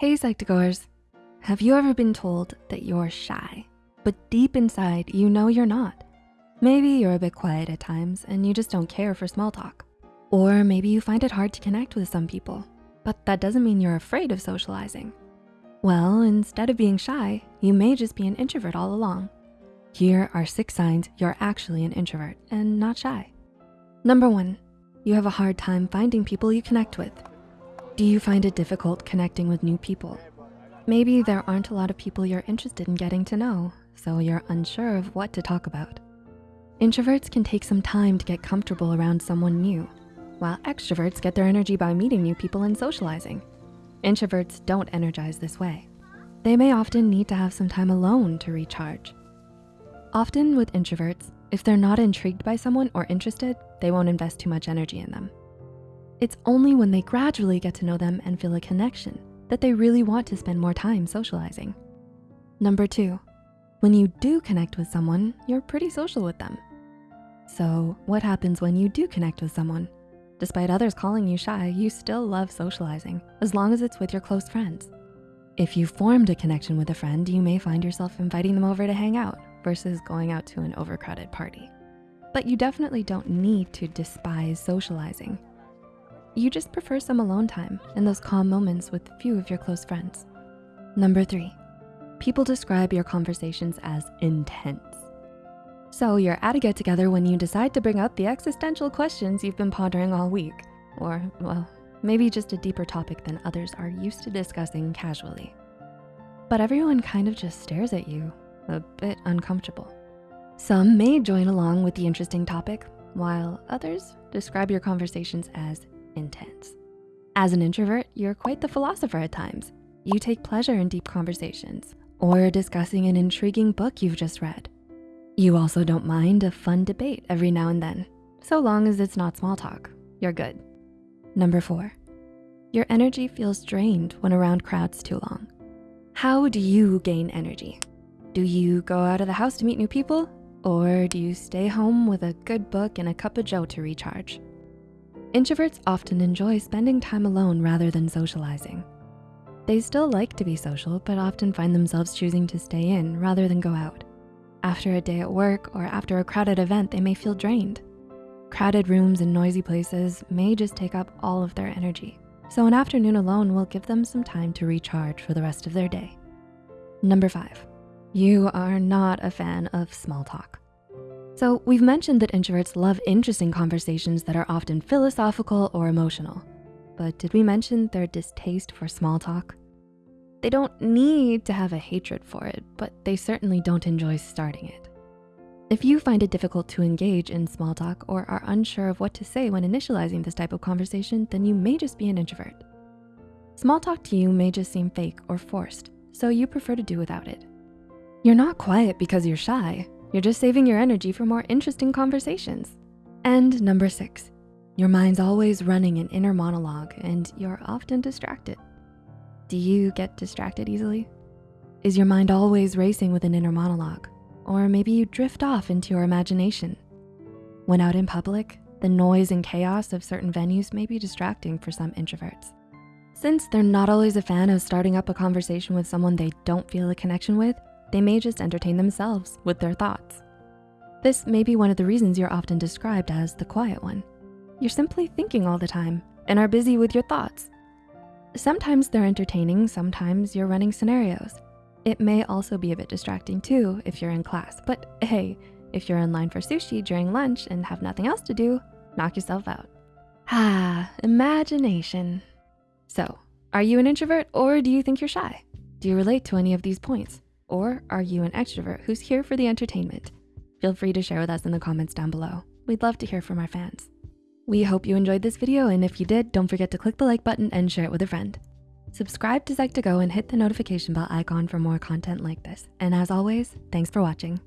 Hey Psych2Goers, have you ever been told that you're shy, but deep inside you know you're not? Maybe you're a bit quiet at times and you just don't care for small talk. Or maybe you find it hard to connect with some people, but that doesn't mean you're afraid of socializing. Well, instead of being shy, you may just be an introvert all along. Here are six signs you're actually an introvert and not shy. Number one, you have a hard time finding people you connect with. Do you find it difficult connecting with new people? Maybe there aren't a lot of people you're interested in getting to know, so you're unsure of what to talk about. Introverts can take some time to get comfortable around someone new, while extroverts get their energy by meeting new people and socializing. Introverts don't energize this way. They may often need to have some time alone to recharge. Often with introverts, if they're not intrigued by someone or interested, they won't invest too much energy in them. It's only when they gradually get to know them and feel a connection that they really want to spend more time socializing. Number two, when you do connect with someone, you're pretty social with them. So what happens when you do connect with someone? Despite others calling you shy, you still love socializing as long as it's with your close friends. If you formed a connection with a friend, you may find yourself inviting them over to hang out versus going out to an overcrowded party. But you definitely don't need to despise socializing. You just prefer some alone time and those calm moments with a few of your close friends. Number three, people describe your conversations as intense. So you're at a get together when you decide to bring up the existential questions you've been pondering all week, or well, maybe just a deeper topic than others are used to discussing casually. But everyone kind of just stares at you, a bit uncomfortable. Some may join along with the interesting topic, while others describe your conversations as intense. As an introvert, you're quite the philosopher at times. You take pleasure in deep conversations or discussing an intriguing book you've just read. You also don't mind a fun debate every now and then. So long as it's not small talk, you're good. Number four, your energy feels drained when around crowds too long. How do you gain energy? Do you go out of the house to meet new people? Or do you stay home with a good book and a cup of joe to recharge? Introverts often enjoy spending time alone rather than socializing. They still like to be social, but often find themselves choosing to stay in rather than go out. After a day at work or after a crowded event, they may feel drained. Crowded rooms and noisy places may just take up all of their energy. So an afternoon alone will give them some time to recharge for the rest of their day. Number five, you are not a fan of small talk. So we've mentioned that introverts love interesting conversations that are often philosophical or emotional. But did we mention their distaste for small talk? They don't need to have a hatred for it, but they certainly don't enjoy starting it. If you find it difficult to engage in small talk or are unsure of what to say when initializing this type of conversation, then you may just be an introvert. Small talk to you may just seem fake or forced, so you prefer to do without it. You're not quiet because you're shy. You're just saving your energy for more interesting conversations. And number six, your mind's always running an inner monologue and you're often distracted. Do you get distracted easily? Is your mind always racing with an inner monologue? Or maybe you drift off into your imagination. When out in public, the noise and chaos of certain venues may be distracting for some introverts. Since they're not always a fan of starting up a conversation with someone they don't feel a connection with, they may just entertain themselves with their thoughts. This may be one of the reasons you're often described as the quiet one. You're simply thinking all the time and are busy with your thoughts. Sometimes they're entertaining, sometimes you're running scenarios. It may also be a bit distracting too if you're in class, but hey, if you're in line for sushi during lunch and have nothing else to do, knock yourself out. Ah, imagination. So, are you an introvert or do you think you're shy? Do you relate to any of these points? Or are you an extrovert who's here for the entertainment? Feel free to share with us in the comments down below. We'd love to hear from our fans. We hope you enjoyed this video, and if you did, don't forget to click the like button and share it with a friend. Subscribe to Psych2Go and hit the notification bell icon for more content like this. And as always, thanks for watching.